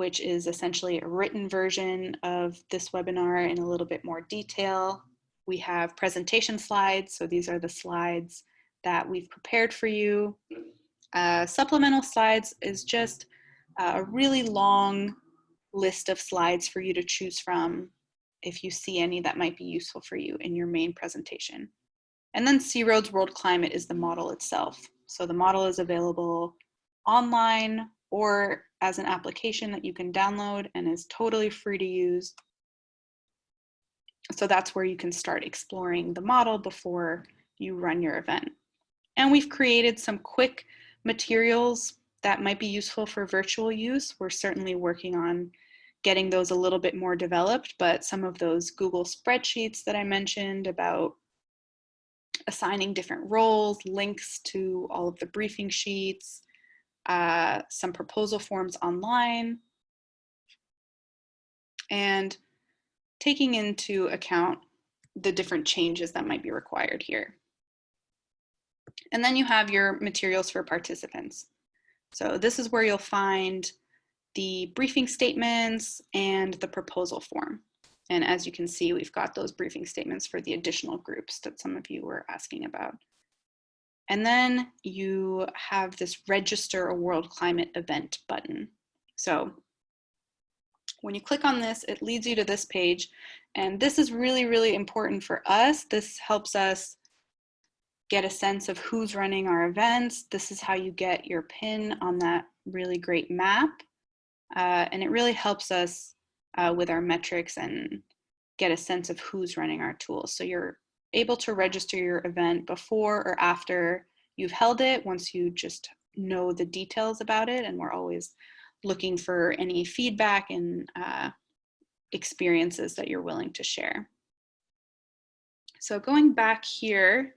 which is essentially a written version of this webinar in a little bit more detail. We have presentation slides. So these are the slides that we've prepared for you. Uh, supplemental slides is just a really long list of slides for you to choose from if you see any that might be useful for you in your main presentation. And then C-ROADS World Climate is the model itself. So the model is available online or as an application that you can download and is totally free to use. So that's where you can start exploring the model before you run your event. And we've created some quick materials that might be useful for virtual use. We're certainly working on getting those a little bit more developed, but some of those Google spreadsheets that I mentioned about assigning different roles, links to all of the briefing sheets, uh, some proposal forms online, and taking into account the different changes that might be required here. And then you have your materials for participants. So this is where you'll find the briefing statements and the proposal form. And as you can see, we've got those briefing statements for the additional groups that some of you were asking about. And then you have this register a world climate event button. So when you click on this, it leads you to this page. And this is really, really important for us. This helps us get a sense of who's running our events. This is how you get your pin on that really great map. Uh, and it really helps us uh, with our metrics and get a sense of who's running our tools. So you're able to register your event before or after you've held it once you just know the details about it. And we're always looking for any feedback and uh, experiences that you're willing to share. So going back here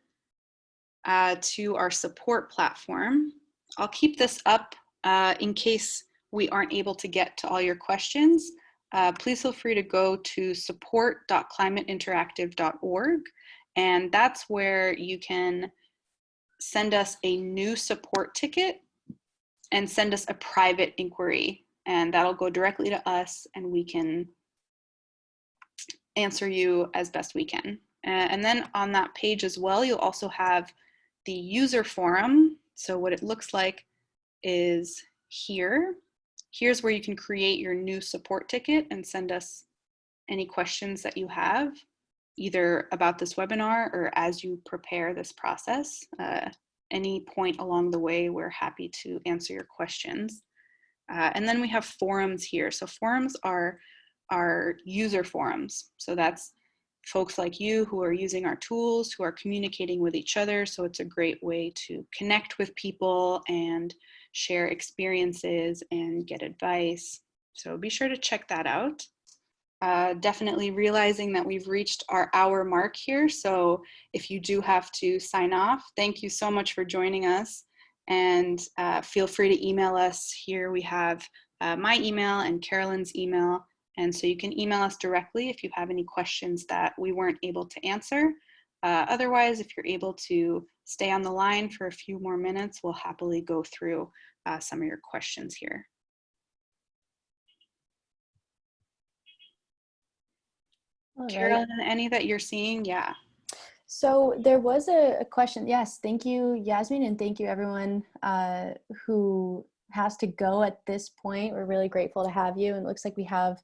uh, to our support platform, I'll keep this up uh, in case we aren't able to get to all your questions. Uh, please feel free to go to support.climateinteractive.org and that's where you can send us a new support ticket and send us a private inquiry. And that'll go directly to us and we can answer you as best we can. and then on that page as well, you'll also have the user forum So what it looks like is here. Here's where you can create your new support ticket and send us any questions that you have, either about this webinar or as you prepare this process. Uh, any point along the way, we're happy to answer your questions. Uh, and then we have forums here. So forums are, our user forums. So that's folks like you who are using our tools, who are communicating with each other. So it's a great way to connect with people and share experiences and get advice. So be sure to check that out. Uh, definitely realizing that we've reached our hour mark here. So if you do have to sign off, thank you so much for joining us. And uh, feel free to email us. Here we have uh, my email and Carolyn's email. And so you can email us directly if you have any questions that we weren't able to answer. Uh, otherwise, if you're able to stay on the line for a few more minutes, we'll happily go through uh, some of your questions here. All right. Carolyn, any that you're seeing? Yeah. So there was a, a question. Yes, thank you, Yasmin, and thank you everyone uh, who has to go at this point. We're really grateful to have you. And it looks like we have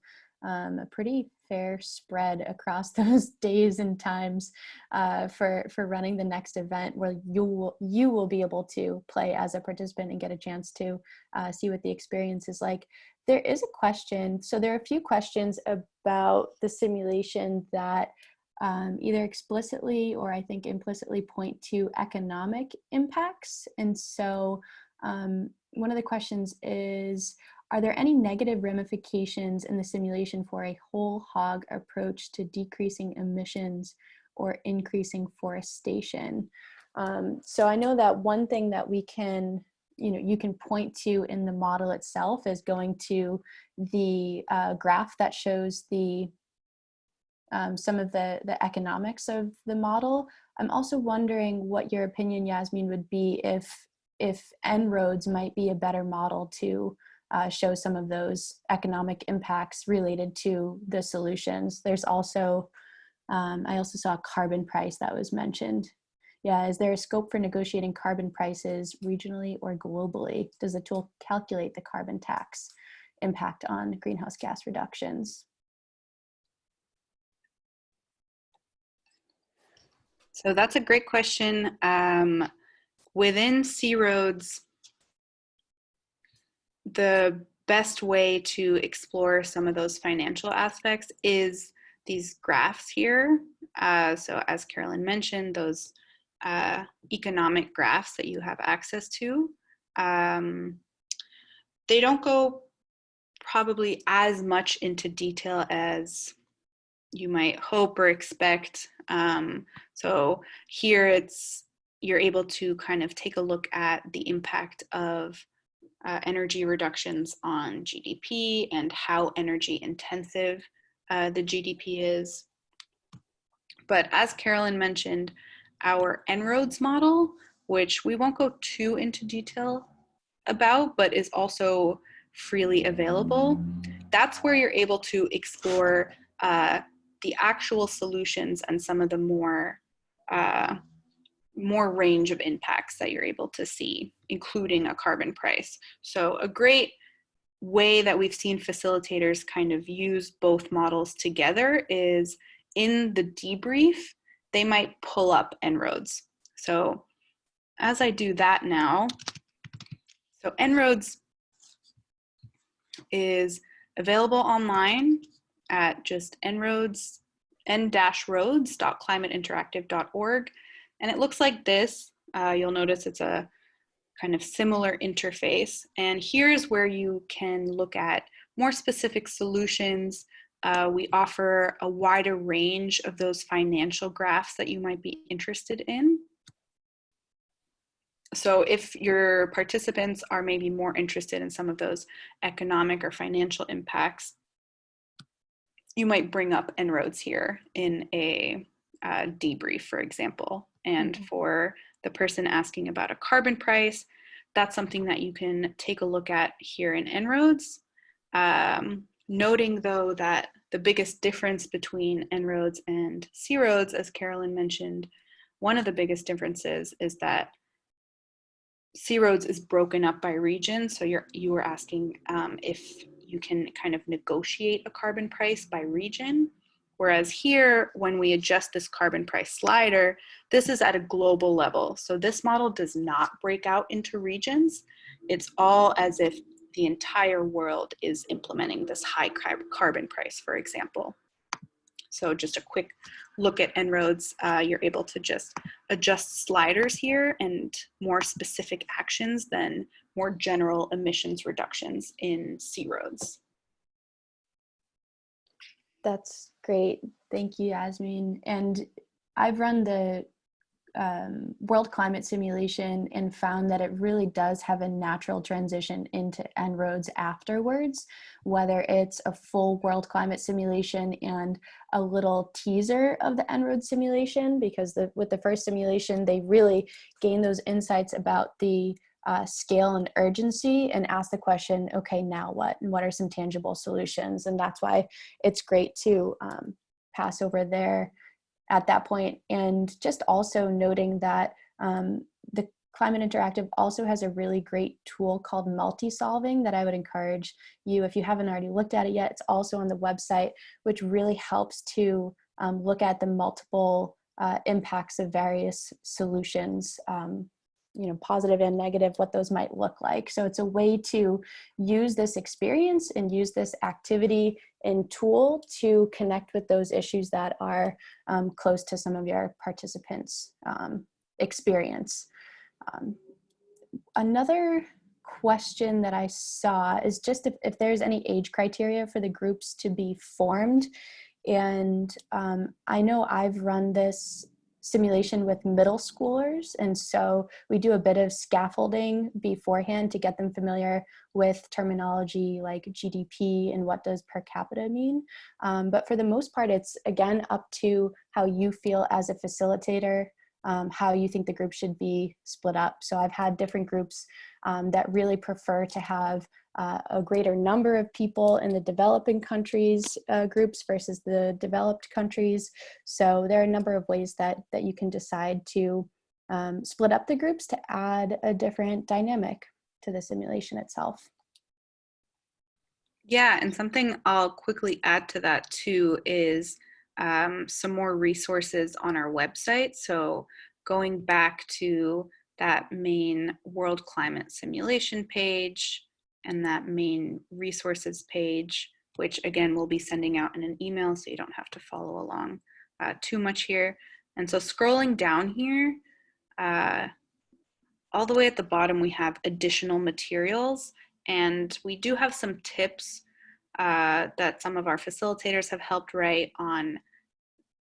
um, a pretty fair spread across <laughs> those days and times uh, for for running the next event, where you will you will be able to play as a participant and get a chance to uh, see what the experience is like. There is a question. So there are a few questions about the simulation that um, either explicitly or I think implicitly point to economic impacts. And so um, one of the questions is, are there any negative ramifications in the simulation for a whole hog approach to decreasing emissions or increasing forestation? Um, so I know that one thing that we can, you know, you can point to in the model itself is going to the uh, graph that shows the um, some of the, the economics of the model. I'm also wondering what your opinion, Yasmin, would be if, if En-ROADS might be a better model to uh, show some of those economic impacts related to the solutions. There's also, um, I also saw a carbon price that was mentioned. Yeah, is there a scope for negotiating carbon prices regionally or globally? Does the tool calculate the carbon tax impact on greenhouse gas reductions? So that's a great question. Um, within C-ROADS, the best way to explore some of those financial aspects is these graphs here. Uh, so as Carolyn mentioned, those uh, economic graphs that you have access to, um, they don't go probably as much into detail as you might hope or expect um, so here it's, you're able to kind of take a look at the impact of uh, energy reductions on GDP and how energy intensive uh, the GDP is. But as Carolyn mentioned, our En-ROADS model, which we won't go too into detail about, but is also freely available, that's where you're able to explore uh, the actual solutions and some of the more uh, more range of impacts that you're able to see, including a carbon price. So a great way that we've seen facilitators kind of use both models together is in the debrief, they might pull up En-ROADS. So as I do that now, so En-ROADS is available online at just En-ROADS, en-roads.climateinteractive.org. And it looks like this. Uh, you'll notice it's a kind of similar interface. And here's where you can look at more specific solutions. Uh, we offer a wider range of those financial graphs that you might be interested in. So if your participants are maybe more interested in some of those economic or financial impacts, you might bring up En-ROADS here in a uh, debrief, for example. And mm -hmm. for the person asking about a carbon price, that's something that you can take a look at here in En-ROADS. Um, noting though that the biggest difference between En-ROADS and C-ROADS, as Carolyn mentioned, one of the biggest differences is that C-ROADS is broken up by region. So you're you were asking um, if you can kind of negotiate a carbon price by region. Whereas here, when we adjust this carbon price slider, this is at a global level. So this model does not break out into regions. It's all as if the entire world is implementing this high carbon price, for example. So just a quick look at En-ROADS, uh, you're able to just adjust sliders here and more specific actions than more general emissions reductions in C-ROADS. That's great. Thank you, Yasmin. And I've run the um, world climate simulation and found that it really does have a natural transition into En-ROADS afterwards, whether it's a full world climate simulation and a little teaser of the En-ROADS simulation, because the, with the first simulation, they really gain those insights about the uh, scale and urgency and ask the question, okay, now what? And what are some tangible solutions? And that's why it's great to um, pass over there at that point. And just also noting that um, the Climate Interactive also has a really great tool called multi-solving that I would encourage you, if you haven't already looked at it yet, it's also on the website, which really helps to um, look at the multiple uh, impacts of various solutions um, you know, positive and negative, what those might look like. So it's a way to use this experience and use this activity and tool to connect with those issues that are um, close to some of your participants' um, experience. Um, another question that I saw is just if, if there's any age criteria for the groups to be formed. And um, I know I've run this simulation with middle schoolers. And so we do a bit of scaffolding beforehand to get them familiar with terminology like GDP and what does per capita mean. Um, but for the most part, it's again up to how you feel as a facilitator um, how you think the group should be split up. So I've had different groups um, that really prefer to have uh, a greater number of people in the developing countries uh, groups versus the developed countries. So there are a number of ways that, that you can decide to um, split up the groups to add a different dynamic to the simulation itself. Yeah, and something I'll quickly add to that too is um, some more resources on our website. So going back to that main world climate simulation page and that main resources page, which again, we'll be sending out in an email so you don't have to follow along uh, too much here. And so scrolling down here, uh, all the way at the bottom, we have additional materials and we do have some tips uh, that some of our facilitators have helped write on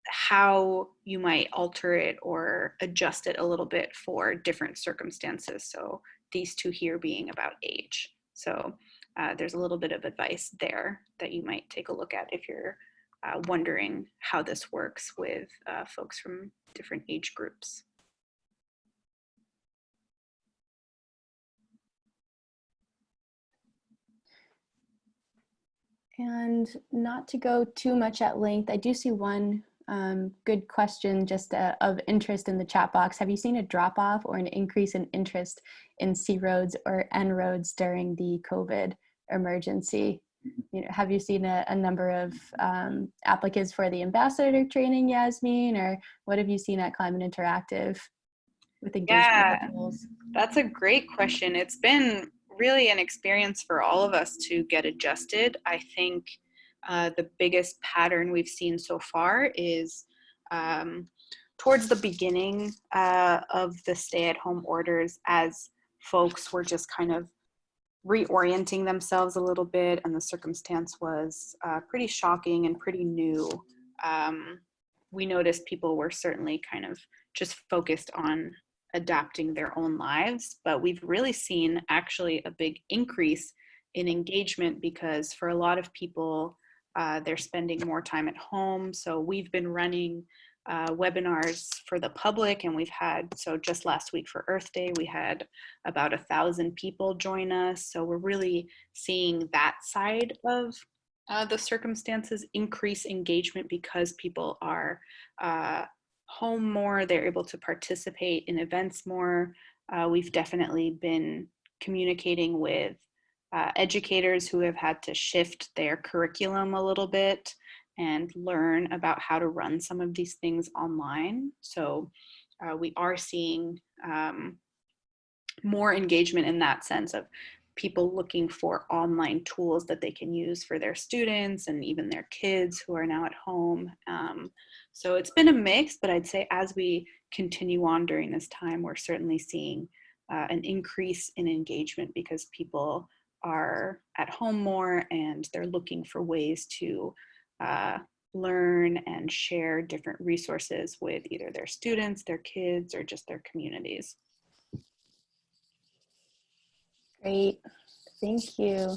how you might alter it or adjust it a little bit for different circumstances. So these two here being about age. So uh, there's a little bit of advice there that you might take a look at if you're uh, wondering how this works with uh, folks from different age groups. And not to go too much at length, I do see one um, good question just uh, of interest in the chat box. Have you seen a drop off or an increase in interest in C-ROADS or En-ROADS during the COVID emergency? You know, have you seen a, a number of um, applicants for the ambassador training, Yasmin, or what have you seen at Climate Interactive with engagement yeah, That's a great question. It's been really an experience for all of us to get adjusted. I think uh, the biggest pattern we've seen so far is um, towards the beginning uh, of the stay-at-home orders as folks were just kind of reorienting themselves a little bit and the circumstance was uh, pretty shocking and pretty new. Um, we noticed people were certainly kind of just focused on adapting their own lives, but we've really seen actually a big increase in engagement because for a lot of people, uh, they're spending more time at home. So we've been running uh, webinars for the public and we've had, so just last week for Earth Day, we had about a thousand people join us. So we're really seeing that side of uh, the circumstances increase engagement because people are uh, home more, they're able to participate in events more. Uh, we've definitely been communicating with uh, educators who have had to shift their curriculum a little bit and learn about how to run some of these things online. So uh, we are seeing um, more engagement in that sense of people looking for online tools that they can use for their students and even their kids who are now at home. Um, so it's been a mix, but I'd say as we continue on during this time, we're certainly seeing uh, an increase in engagement because people are at home more and they're looking for ways to uh, learn and share different resources with either their students, their kids, or just their communities. Great, thank you.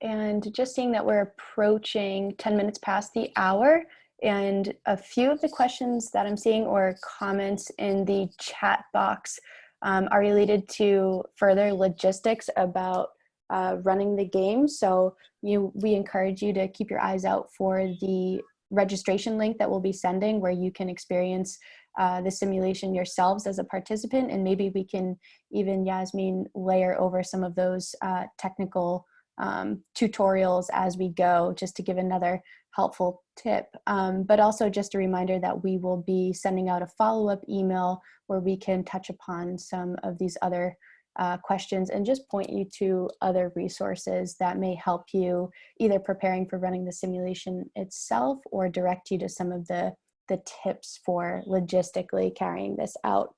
And just seeing that we're approaching 10 minutes past the hour, and a few of the questions that I'm seeing or comments in the chat box um, are related to further logistics about uh, running the game. So you, we encourage you to keep your eyes out for the registration link that we'll be sending where you can experience uh, the simulation yourselves as a participant and maybe we can even Yasmin layer over some of those uh, technical um, tutorials as we go just to give another helpful tip. Um, but also just a reminder that we will be sending out a follow-up email where we can touch upon some of these other uh, questions and just point you to other resources that may help you either preparing for running the simulation itself or direct you to some of the, the tips for logistically carrying this out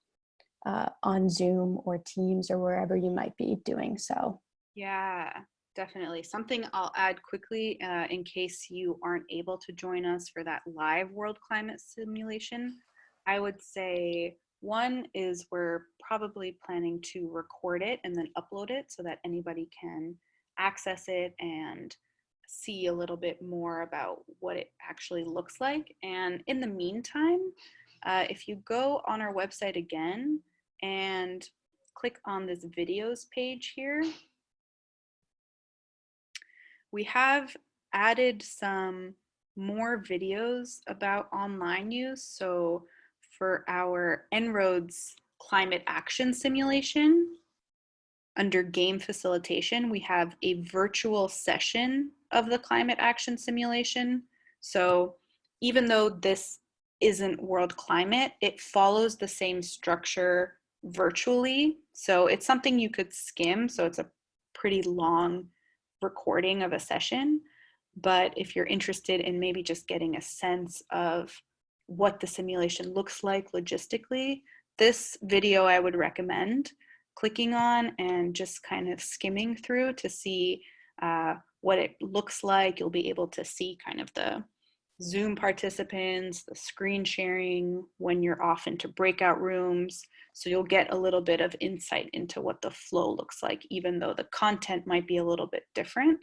uh, on Zoom or Teams or wherever you might be doing so. Yeah, definitely. Something I'll add quickly uh, in case you aren't able to join us for that live world climate simulation. I would say one is we're probably planning to record it and then upload it so that anybody can access it and see a little bit more about what it actually looks like. And in the meantime, uh, if you go on our website again and click on this videos page here, we have added some more videos about online use. So for our En-ROADS climate action simulation, under game facilitation, we have a virtual session of the climate action simulation. So even though this isn't world climate, it follows the same structure virtually. So it's something you could skim. So it's a pretty long recording of a session. But if you're interested in maybe just getting a sense of what the simulation looks like logistically, this video I would recommend clicking on and just kind of skimming through to see uh, what it looks like. You'll be able to see kind of the Zoom participants, the screen sharing when you're off into breakout rooms. So you'll get a little bit of insight into what the flow looks like, even though the content might be a little bit different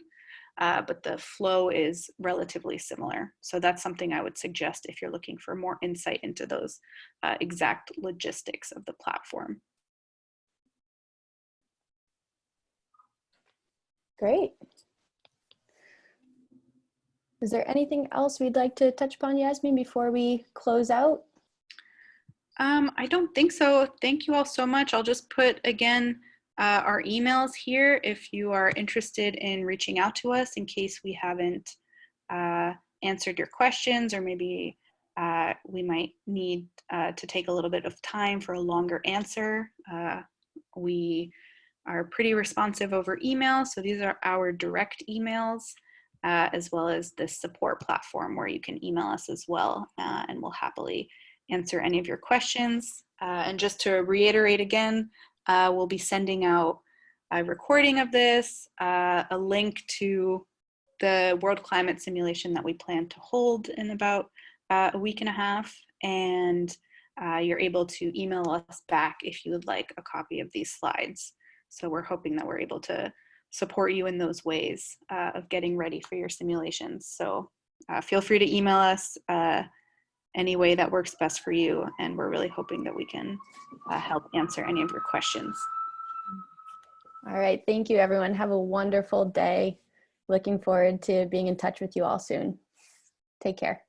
uh, but the flow is relatively similar. So that's something I would suggest if you're looking for more insight into those uh, exact logistics of the platform. Great. Is there anything else we'd like to touch upon, Yasmin, before we close out? Um, I don't think so. Thank you all so much. I'll just put again uh, our emails here if you are interested in reaching out to us in case we haven't uh, answered your questions or maybe uh, we might need uh, to take a little bit of time for a longer answer. Uh, we are pretty responsive over email, so these are our direct emails. Uh, as well as this support platform where you can email us as well and we'll happily answer any of your questions. and just to reiterate again, uh, we'll be sending out a recording of this, uh, a link to the world climate simulation that we plan to hold in about uh, a week and a half. And uh, you're able to email us back if you would like a copy of these slides. So we're hoping that we're able to support you in those ways uh, of getting ready for your simulations. So uh, feel free to email us any way that works best for you. And we're really hoping that we can uh, help answer any of your questions. All right. Thank you, everyone. Have a wonderful day. Looking forward to being in touch with you all soon. Take care.